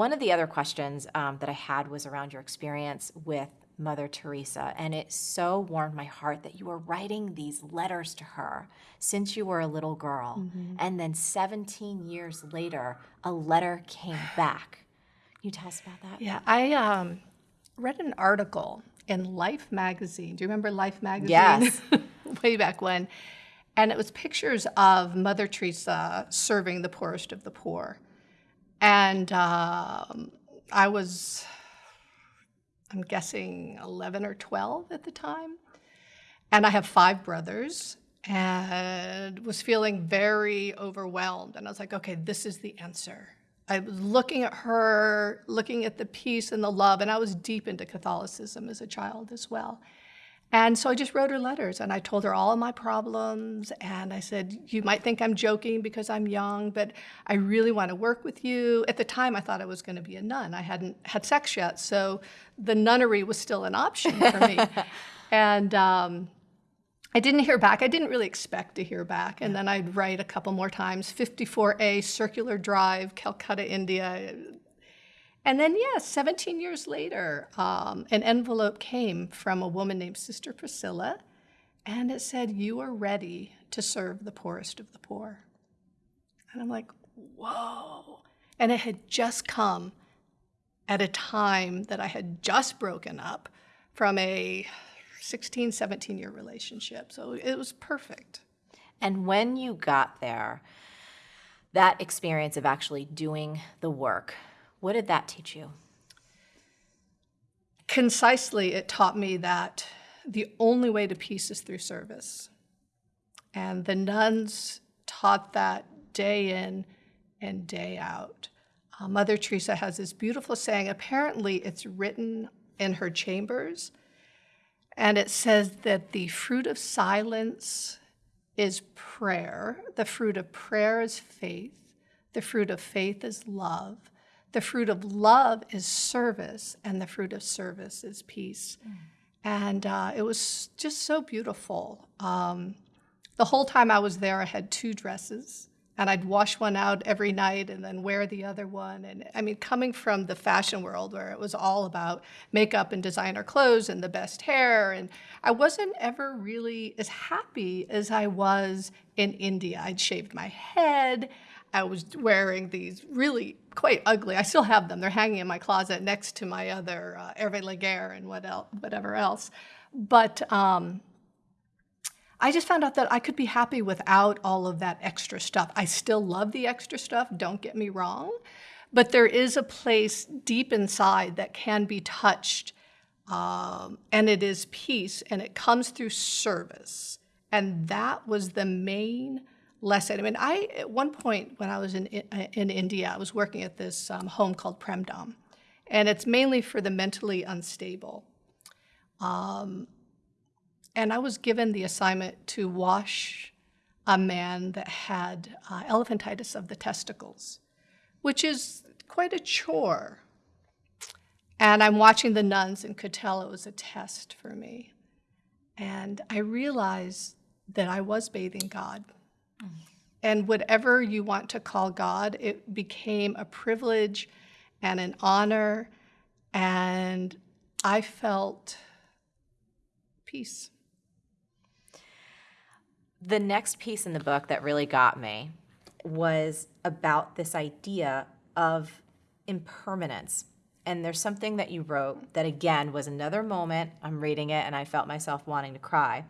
One of the other questions um, that I had was around your experience with Mother Teresa, and it so warmed my heart that you were writing these letters to her since you were a little girl. Mm-hmm. And then 17 years later, a letter came back. Can you tell us about that? Yeah, I um, read an article in Life magazine. Do you remember Life magazine? Yes. Way back when. And it was pictures of Mother Teresa serving the poorest of the poor. And um, I was I'm guessing 11 or 12 at the time. And I have five brothers and was feeling very overwhelmed. And I was like, okay, this is the answer. I was looking at her, looking at the peace and the love, and I was deep into Catholicism as a child as well. And so I just wrote her letters and I told her all of my problems. And I said, You might think I'm joking because I'm young, but I really want to work with you. At the time, I thought I was going to be a nun. I hadn't had sex yet. So the nunnery was still an option for me. and um, I didn't hear back. I didn't really expect to hear back. And then I'd write a couple more times 54A Circular Drive, Calcutta, India. And then, yes, yeah, 17 years later, um, an envelope came from a woman named Sister Priscilla, and it said, You are ready to serve the poorest of the poor. And I'm like, Whoa. And it had just come at a time that I had just broken up from a 16, 17 year relationship. So it was perfect. And when you got there, that experience of actually doing the work, what did that teach you? Concisely, it taught me that the only way to peace is through service. And the nuns taught that day in and day out. Uh, Mother Teresa has this beautiful saying, apparently, it's written in her chambers, and it says that the fruit of silence is prayer, the fruit of prayer is faith, the fruit of faith is love, the fruit of love is service, and the fruit of service is peace. Mm. And uh, it was just so beautiful. Um, the whole time I was there, I had two dresses, and I'd wash one out every night and then wear the other one. And I mean, coming from the fashion world where it was all about makeup and designer clothes and the best hair, and I wasn't ever really as happy as I was in India. I'd shaved my head. I was wearing these really quite ugly. I still have them. They're hanging in my closet next to my other uh, Hervé Léger and what else, whatever else. But um, I just found out that I could be happy without all of that extra stuff. I still love the extra stuff, don't get me wrong, but there is a place deep inside that can be touched, um, and it is peace, and it comes through service. And that was the main lesson. I mean, I at one point when I was in in India, I was working at this um, home called Prem Dan, and it's mainly for the mentally unstable. Um, and I was given the assignment to wash a man that had uh, elephantitis of the testicles, which is quite a chore. And I'm watching the nuns and could tell it was a test for me. And I realized that I was bathing God. And whatever you want to call God, it became a privilege and an honor. And I felt peace. The next piece in the book that really got me was about this idea of impermanence. And there's something that you wrote that, again, was another moment. I'm reading it and I felt myself wanting to cry.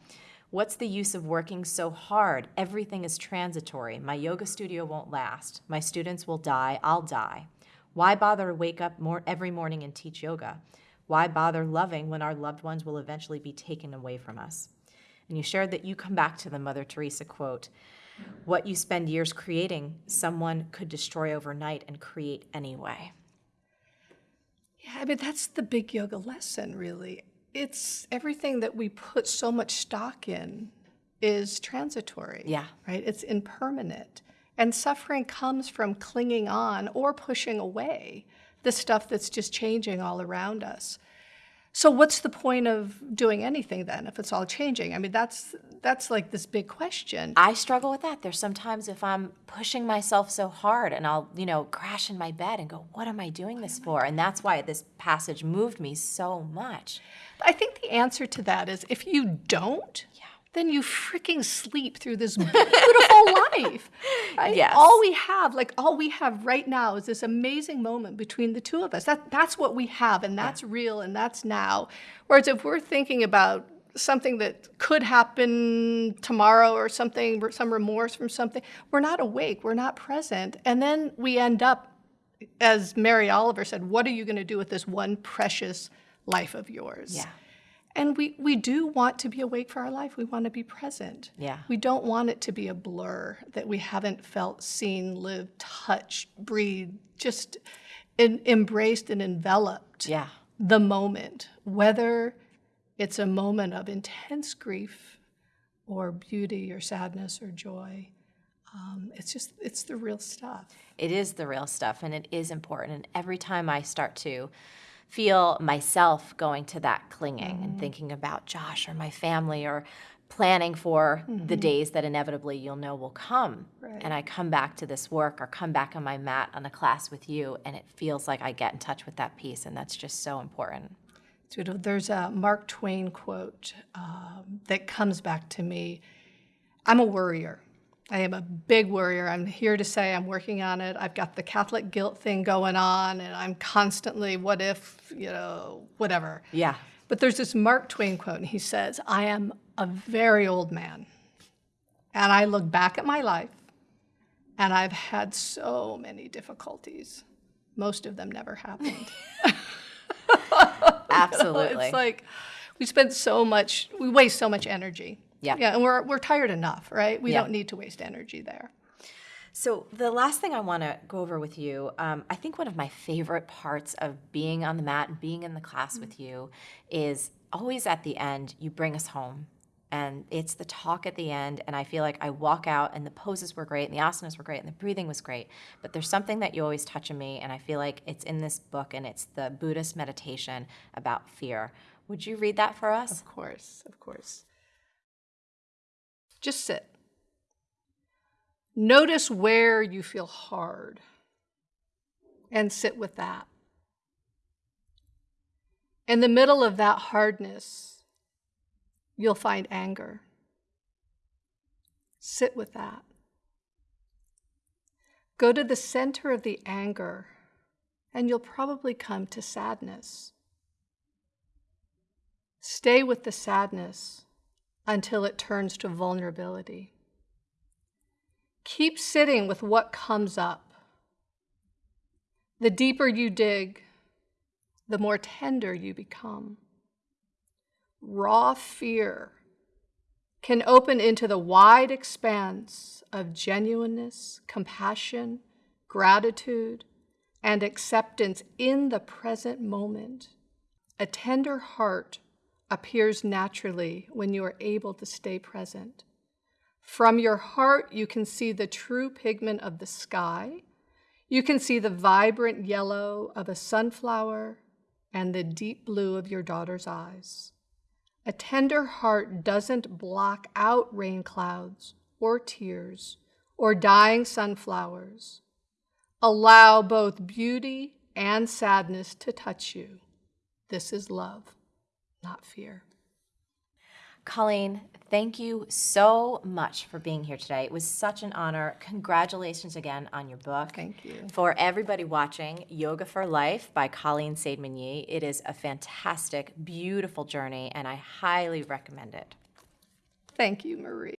What's the use of working so hard? Everything is transitory. My yoga studio won't last. My students will die. I'll die. Why bother to wake up more every morning and teach yoga? Why bother loving when our loved ones will eventually be taken away from us? And you shared that you come back to the Mother Teresa quote What you spend years creating, someone could destroy overnight and create anyway. Yeah, I mean, that's the big yoga lesson, really it's everything that we put so much stock in is transitory. Yeah. Right? It's impermanent. And suffering comes from clinging on or pushing away the stuff that's just changing all around us. So what's the point of doing anything then if it's all changing? I mean, that's that's like this big question. I struggle with that. There's sometimes if I'm pushing myself so hard and I'll, you know, crash in my bed and go, what am I doing this oh for? And that's why this passage moved me so much. I think the answer to that is if you don't, then you freaking sleep through this beautiful life. Right? Yes. All we have, like all we have right now is this amazing moment between the two of us. That that's what we have and that's real and that's now. Whereas if we're thinking about something that could happen tomorrow or something, some remorse from something, we're not awake, we're not present. And then we end up, as Mary Oliver said, what are you going to do with this one precious life of yours? Yeah. And we, we do want to be awake for our life. We want to be present. Yeah. We don't want it to be a blur that we haven't felt, seen, lived, touched, breathed, just en- embraced and enveloped Yeah. the moment, whether it's a moment of intense grief or beauty or sadness or joy. Um, it's just, it's the real stuff. It is the real stuff and it is important. And every time I start to feel myself going to that clinging and thinking about Josh or my family or planning for the days that inevitably you'll know will come. Right. And I come back to this work or come back on my mat on a class with you and it feels like I get in touch with that piece and that's just so important. So there's a Mark Twain quote um, that comes back to me. I'm a worrier. I am a big worrier. I'm here to say I'm working on it. I've got the Catholic guilt thing going on, and I'm constantly, what if, you know, whatever. Yeah. But there's this Mark Twain quote, and he says, I am a very old man. And I look back at my life, and I've had so many difficulties. Most of them never happened. Absolutely. It's like we spend so much, we waste so much energy. Yeah. Yeah, and we're, we're tired enough, right? We Yeah. don't need to waste energy there. So, the last thing I want to go over with you, um, I think one of my favorite parts of being on the mat and being in the class with you is always at the end, you bring us home. And it's the talk at the end. And I feel like I walk out and the poses were great and the asanas were great and the breathing was great. But there's something that you always touch in me. And I feel like it's in this book and it's the Buddhist meditation about fear. Would you read that for us? Of course, of course. Just sit. Notice where you feel hard and sit with that. In the middle of that hardness, you'll find anger. Sit with that. Go to the center of the anger, and you'll probably come to sadness. Stay with the sadness until it turns to vulnerability. Keep sitting with what comes up. The deeper you dig, the more tender you become. Raw fear can open into the wide expanse of genuineness, compassion, gratitude, and acceptance in the present moment. A tender heart appears naturally when you are able to stay present. From your heart, you can see the true pigment of the sky. You can see the vibrant yellow of a sunflower and the deep blue of your daughter's eyes. A tender heart doesn't block out rain clouds or tears or dying sunflowers. Allow both beauty and sadness to touch you. This is love, not fear. Colleen, thank you so much for being here today. It was such an honor. Congratulations again on your book. Thank you. For everybody watching, Yoga for Life by Colleen Saidman Yee. It is a fantastic, beautiful journey, and I highly recommend it. Thank you, Marie.